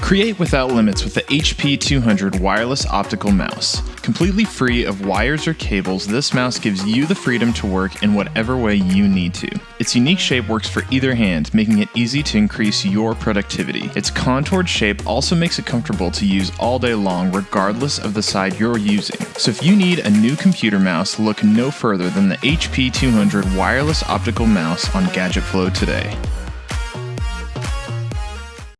Create without limits with the HP 200 wireless optical mouse. Completely free of wires or cables, this mouse gives you the freedom to work in whatever way you need to. Its unique shape works for either hand, making it easy to increase your productivity. Its contoured shape also makes it comfortable to use all day long, regardless of the side you're using. So if you need a new computer mouse, look no further than the HP 200 wireless optical mouse on Gadget Flow today.